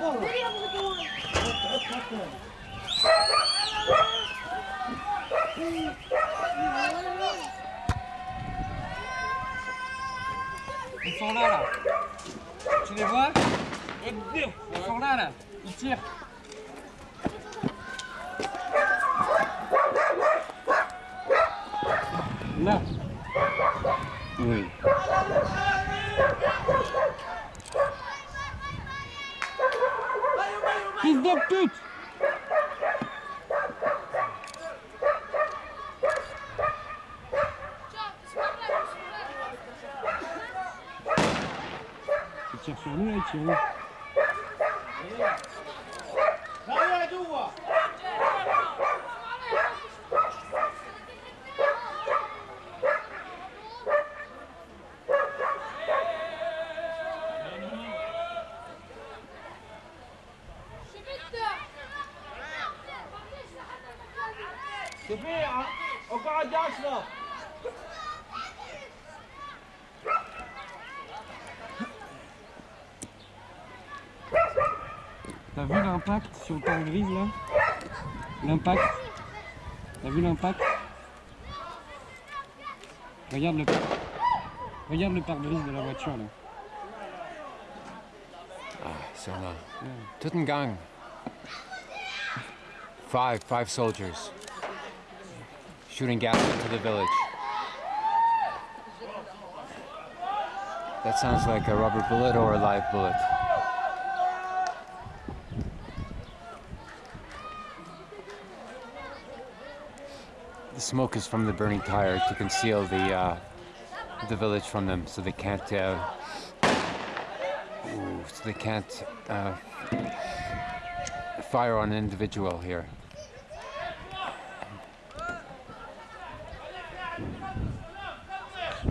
Ils sont là, là. Tu les vois? Ils sont là, là. Ils tirent. Là. Oui. Fils de pute. Tu tires sur nous, hein, là, tire T'as vu l'impact sur le pare-brise là? L'impact. T'as vu l'impact? Regarde le Regarde le pare-brise de la voiture là. So now, Tuttengang. Five, five soldiers shooting gas into the village. That sounds like a rubber bullet or a live bullet. The smoke is from the burning tire to conceal the uh, the village from them, so they can't. Uh, ooh, so they can't uh, fire on an individual here.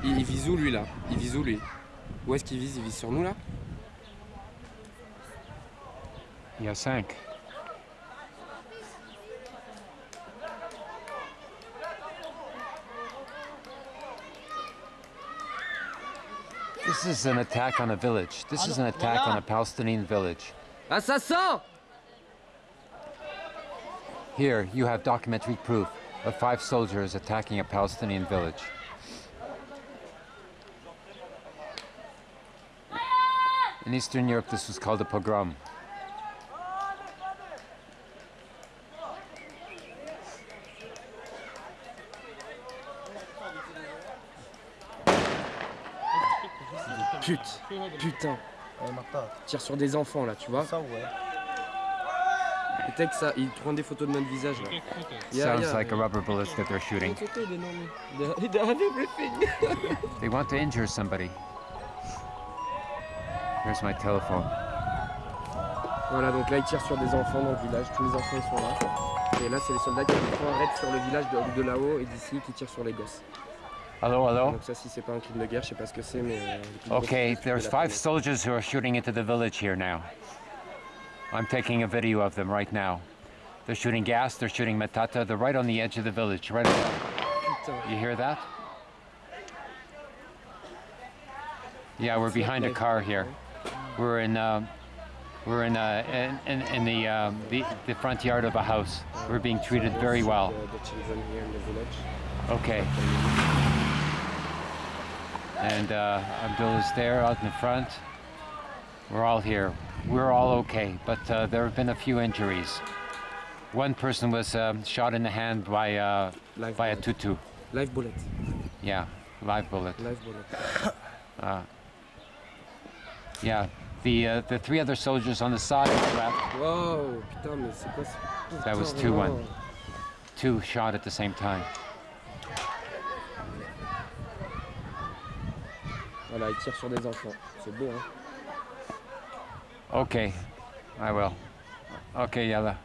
Il, il vise où lui là Il vise où lui Où est-ce qu'il vise Il vise sur nous là Il y a cinq. This is an attack on a village. This is an attack on a Palestinian village. Assassin Here, you have documentary proof of five soldiers attacking a Palestinian village. In Eastern Europe, this was called a pogrom. Pute Putain Tire sur des enfants là, tu vois ça, ils prennent des photos de notre visage là. Yeah, Sounds yeah. like a rubber bullet that they're shooting. They want to injure somebody. Here's my telephone. voilà, donc là ils tirent sur des enfants dans le village, tous les enfants sont là. Et là c'est les soldats qui font un raid sur le village de, de là-haut et d'ici qui tirent sur les gosses. Hello, hello. Donc ça si c'est pas un crime de guerre, je sais pas ce que c'est mais... euh, le crime de Okay, there's five police. soldiers who are shooting into the village here now. I'm taking a video of them right now. They're shooting gas, they're shooting matata, they're right on the edge of the village, right Putain. You hear that? Yeah, we're behind a car here. We're in, um, we're in, uh, in, in, in the, um, the, the front yard of a house. We're being treated very well. The, the children here in the village. Okay. And uh, Abdul is there out in the front. We're all here. We're all okay, but uh, there have been a few injuries. One person was um, shot in the hand by, uh, by a tutu. Live bullet. Yeah, live bullet. Live bullet. Yeah, the uh, the three other soldiers on the side left, Wow, putain mais c'est quoi ça That was Putain, 2-1. two shot at the same time. Voilà, ils tirent sur des enfants. C'est beau hein. Okay, I will. Okay, Yella.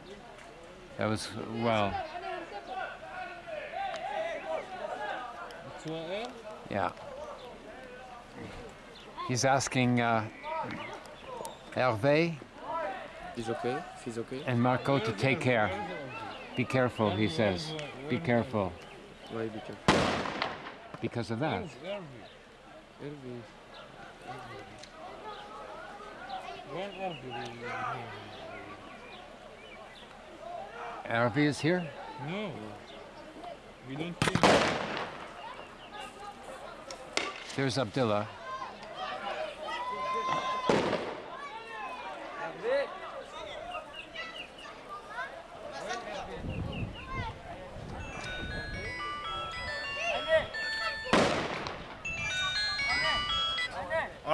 That was well. Tu vois elle Yeah. He's asking uh, Hervé. He's okay. He's okay. And Marco to take care. Be careful, he says. Be careful. Why be careful? Because of that. Hervé is here? No. We don't think. There's Abdullah.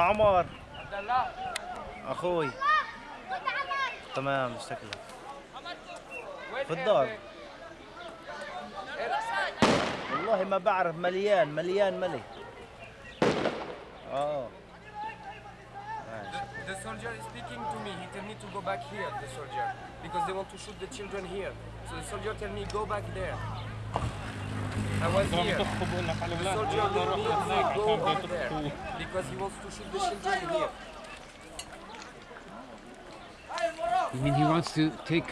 عمر أخوي تمام شكلك في الدار والله ما بعرف مليان مليان ملي آه The soldier is speaking to me. He tell me to go back here, the soldier, because they want to shoot the children here. So the soldier tell me go back there. I was here. The soldier to go there because he wants to shoot the here. You mean he wants to take